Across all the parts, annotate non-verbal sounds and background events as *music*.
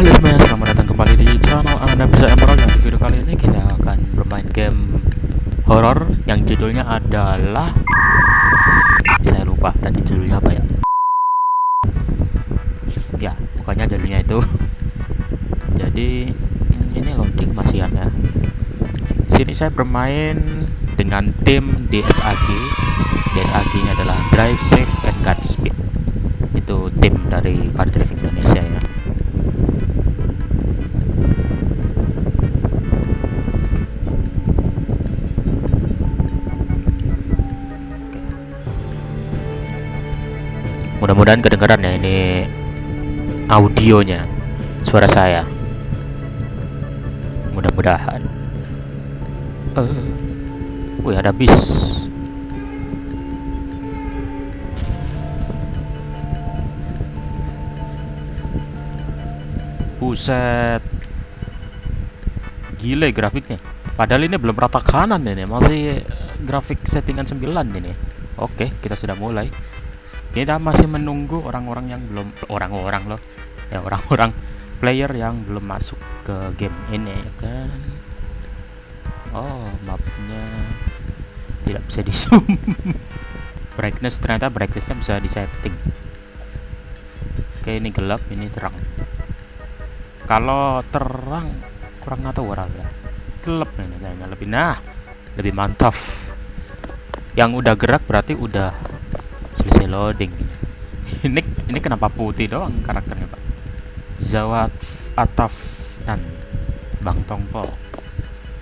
Halo semuanya, selamat datang kembali di channel Anda Bisa Emerald. Yang di video kali ini kita akan bermain game horror yang judulnya adalah Saya lupa tadi judulnya apa ya. Ya, pokoknya judulnya itu. Jadi, hmm, ini loading masih ada. Sini saya bermain dengan tim DSAG DSAG nya adalah Drive Safe and Godspeed Itu tim dari Car Driving Indonesia ya mudah-mudahan kedengaran ya ini audionya suara saya. Mudah-mudahan. Uh, wih ada bis. Buset. Gile grafiknya. Padahal ini belum rata kanan ini masih grafik settingan 9 ini. Oke kita sudah mulai kita masih menunggu orang-orang yang belum orang-orang loh. Ya orang-orang player yang belum masuk ke game ini ya kan? Oh mapnya tidak bisa di zoom *laughs* brightness ternyata brightnessnya bisa disetting. Oke ini gelap ini terang. Kalau terang kurang tahu orang ya? Gelap ini kayaknya lebih nah lebih mantap. Yang udah gerak berarti udah selesai loading *laughs* ini ini kenapa putih doang karakternya pak Zawat Ataf dan Bang Tongpo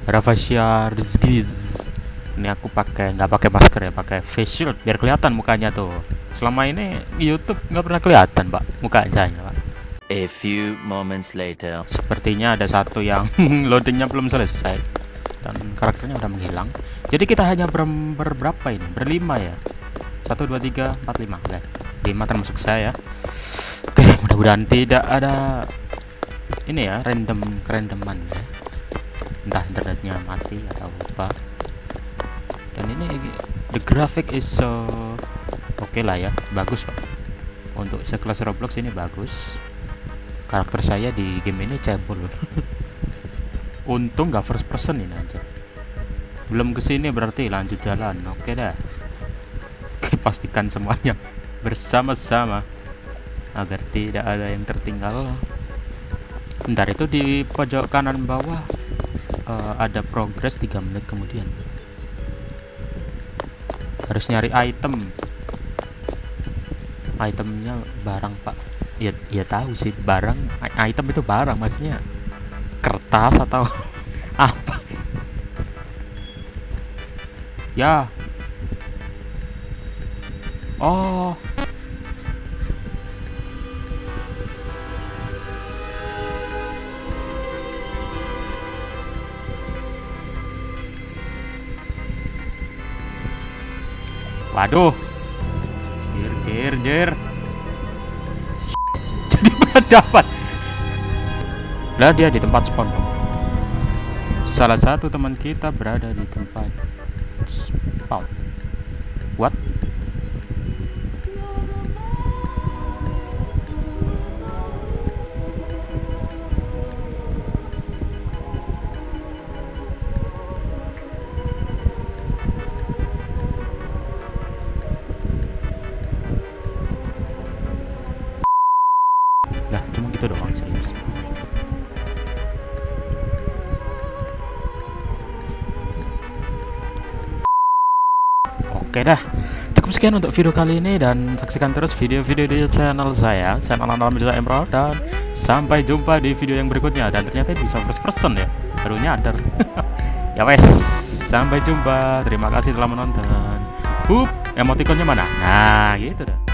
Ravasya Rizgiz ini aku pakai nggak pakai masker ya pakai face shield biar kelihatan mukanya tuh selama ini YouTube nggak pernah kelihatan pak mukanya pak A few moments later. Sepertinya ada satu yang *laughs* loadingnya belum selesai dan karakternya udah menghilang. Jadi kita hanya ber berberapa ini? Berlima ya. Satu dua tiga empat lima guys. Lima termasuk saya. Oke, mudah-mudahan tidak ada ini ya random kerandoman ya. Entah internetnya mati atau apa. Dan ini the graphic is so oke okay lah ya, bagus pak. Untuk sekelas Roblox ini bagus karakter saya di game ini cebol *laughs* untung gak first person ini aja belum ke sini berarti lanjut jalan oke dah oke pastikan semuanya bersama-sama agar tidak ada yang tertinggal. Bentar itu di pojok kanan bawah. Uh, ada progress 3 menit kemudian. Harus nyari item. Itemnya barang pak. Ya ya tahu sih barang item itu barang maksudnya kertas atau *laughs* apa. Ya oh. Waduh. Jir jir jir. *laughs* Dapat lah dia di tempat spawn salah satu teman kita berada di tempat spawn. What Oke dah. Cukup sekian untuk video kali ini dan saksikan terus video-video di channel saya, channel Alam Bisa Emerald dan sampai jumpa di video yang berikutnya dan ternyata bisa first person ya. Baru nyadar. *laughs* ya wes, sampai jumpa. Terima kasih telah menonton. Hup, emotikonnya mana? Nah, gitu dah.